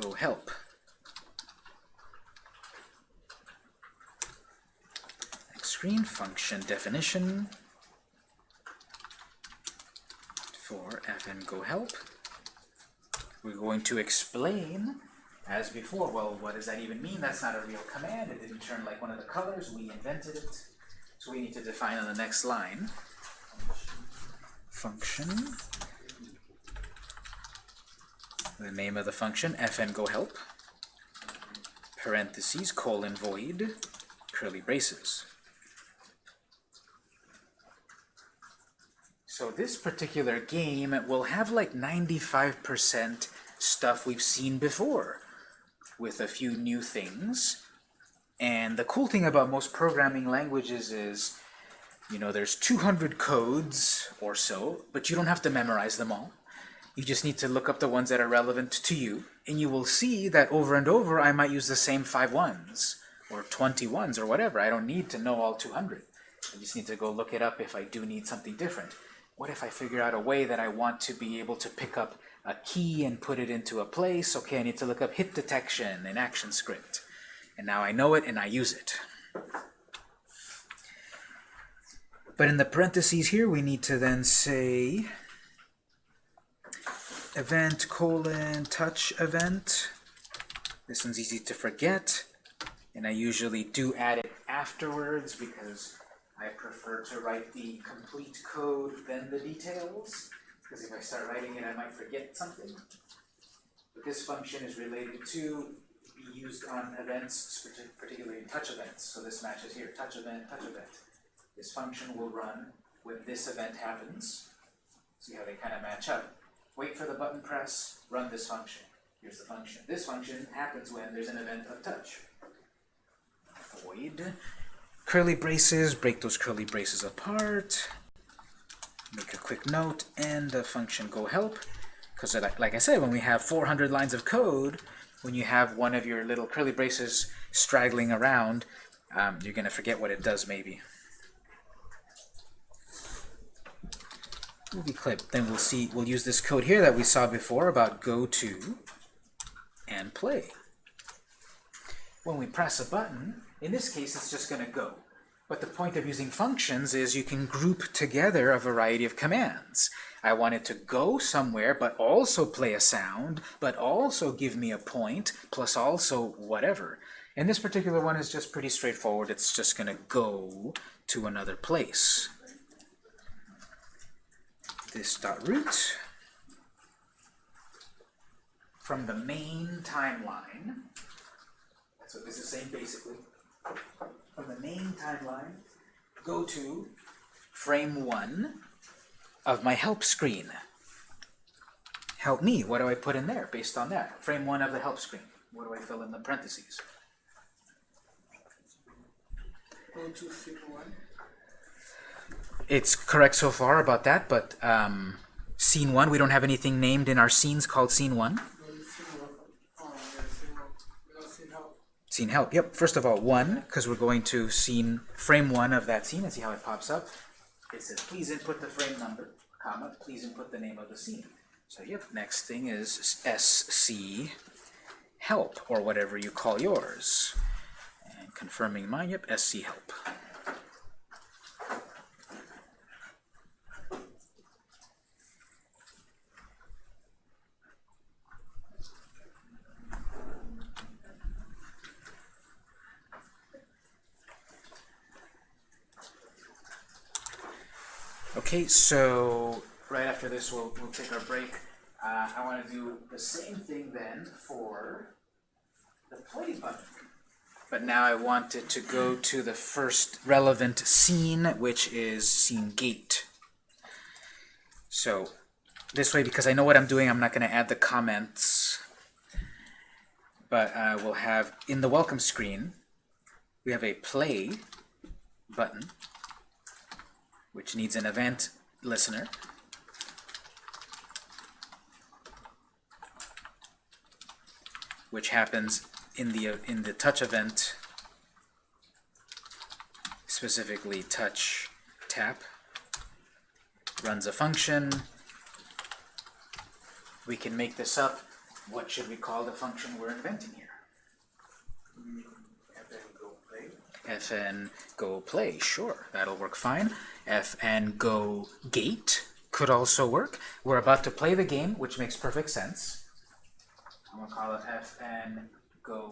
go help. Next screen function definition for fn go help. We're going to explain as before. Well, what does that even mean? That's not a real command. It didn't turn like one of the colors. We invented it. So we need to define on the next line. Function. The name of the function, fn go help. Parentheses, colon void, curly braces. So this particular game will have like 95% stuff we've seen before with a few new things. And the cool thing about most programming languages is, you know, there's 200 codes or so, but you don't have to memorize them all. You just need to look up the ones that are relevant to you, and you will see that over and over I might use the same five ones, or 20 ones, or whatever. I don't need to know all 200. I just need to go look it up if I do need something different. What if I figure out a way that I want to be able to pick up a key and put it into a place? Okay, I need to look up hit detection in ActionScript. And now I know it and I use it. But in the parentheses here, we need to then say event colon touch event. This one's easy to forget. And I usually do add it afterwards because I prefer to write the complete code than the details. Because if I start writing it, I might forget something. But this function is related to be used on events, particularly in touch events. So this matches here, touch event, touch event. This function will run when this event happens. See how they kind of match up. Wait for the button press, run this function. Here's the function. This function happens when there's an event of touch. Void. Curly braces, break those curly braces apart. Make a quick note, and the function go help. Because like, I said, when we have 400 lines of code, when you have one of your little curly braces straggling around, um, you're going to forget what it does maybe. movie clip. Then we'll see, we'll use this code here that we saw before about go to and play. When we press a button, in this case it's just going to go. But the point of using functions is you can group together a variety of commands. I want it to go somewhere, but also play a sound, but also give me a point, plus also whatever. And this particular one is just pretty straightforward. It's just going to go to another place this dot root from the main timeline. What this is saying basically. From the main timeline, go to frame one of my help screen. Help me. What do I put in there based on that? Frame one of the help screen. What do I fill in the parentheses? Go to figure one. It's correct so far about that, but um, scene one, we don't have anything named in our scenes called scene one. Go to scene one. Oh, yeah, scene one. We don't see help. Scene help. Yep. First of all, one, because we're going to scene frame one of that scene and see how it pops up. It says, please input the frame number, comma, please input the name of the scene. So yep, next thing is SC help, or whatever you call yours. And confirming mine, yep, SC help. Okay, so right after this, we'll, we'll take our break. Uh, I want to do the same thing then for the play button. But now I want it to go to the first relevant scene, which is scene gate. So this way, because I know what I'm doing, I'm not going to add the comments. But uh, we'll have, in the welcome screen, we have a play button which needs an event listener. which happens in the in the touch event specifically touch tap runs a function. We can make this up. What should we call the function we're inventing here fn go play. Fn go play sure that'll work fine fn go gate could also work we're about to play the game which makes perfect sense I'm gonna call it fn go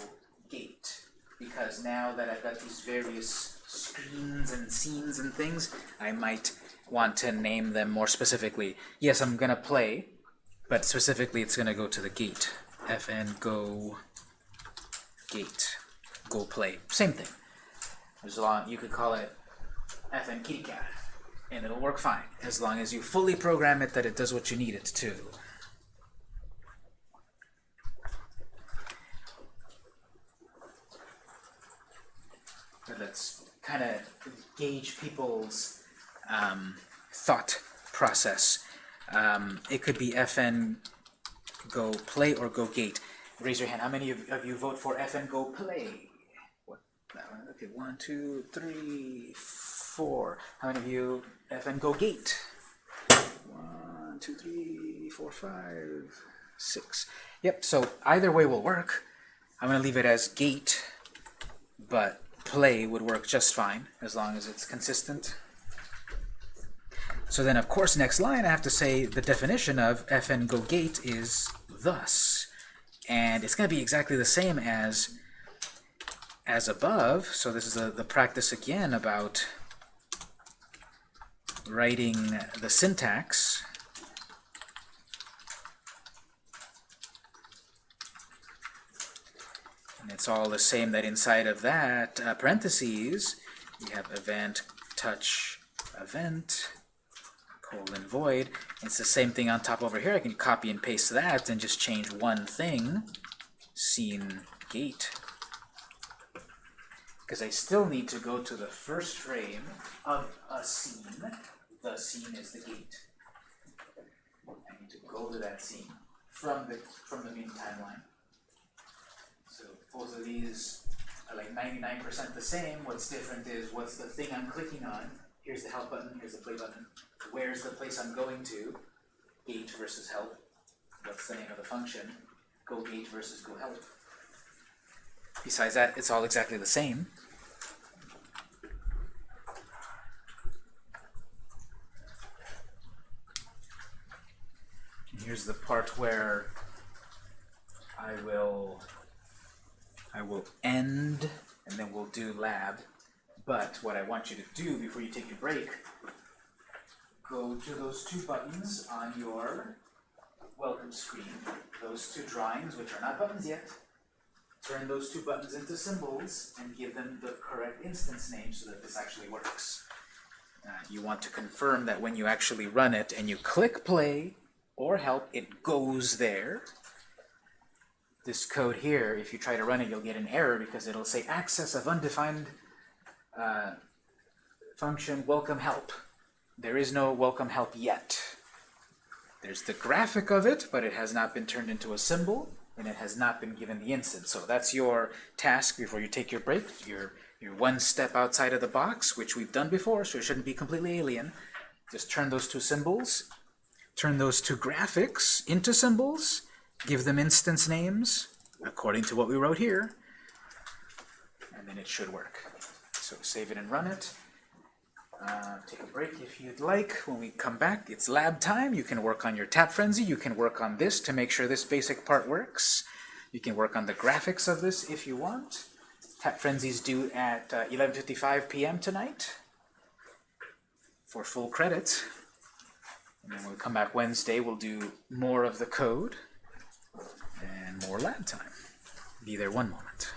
gate because now that I've got these various screens and scenes and things, I might want to name them more specifically. Yes, I'm gonna play, but specifically it's gonna go to the gate. fn go gate go play same thing. As long you could call it fn kitty cat, and it'll work fine as long as you fully program it that it does what you need it to. But let's kind of gauge people's um, thought process. Um, it could be fn go play or go gate. Raise your hand. How many of, of you vote for fn go play? One. Okay, one, two, three, four. How many of you fn go gate? One, two, three, four, five, six. Yep. So either way will work. I'm gonna leave it as gate, but play would work just fine as long as it's consistent. So then, of course, next line I have to say the definition of fn go gate is thus. And it's going to be exactly the same as as above. So this is the, the practice again about writing the syntax. And it's all the same that inside of that uh, parentheses, we have event touch event colon void. It's the same thing on top over here. I can copy and paste that and just change one thing, scene gate. Because I still need to go to the first frame of a scene. The scene is the gate. I need to go to that scene from the from the main timeline. So both of these are like 99% the same. What's different is what's the thing I'm clicking on. Here's the help button, here's the play button. Where's the place I'm going to? Gate versus help. What's the name of the function? Go gate versus go help. Besides that, it's all exactly the same. And here's the part where I will I will end and then we'll do lab. But what I want you to do before you take your break, go to those two buttons on your welcome screen, those two drawings, which are not buttons yet. Turn those two buttons into symbols and give them the correct instance name so that this actually works. Uh, you want to confirm that when you actually run it and you click play or help, it goes there. This code here, if you try to run it, you'll get an error because it'll say access of undefined uh, function welcome help. There is no welcome help yet. There's the graphic of it, but it has not been turned into a symbol, and it has not been given the instance. So that's your task before you take your break. You're, you're one step outside of the box, which we've done before, so it shouldn't be completely alien. Just turn those two symbols, turn those two graphics into symbols, give them instance names, according to what we wrote here, and then it should work. So save it and run it. Uh, take a break if you'd like. When we come back, it's lab time. You can work on your tap frenzy. You can work on this to make sure this basic part works. You can work on the graphics of this if you want. Tap frenzy's due at uh, 11.55 p.m. tonight for full credit. And then when we come back Wednesday, we'll do more of the code and more lab time. Be there one moment.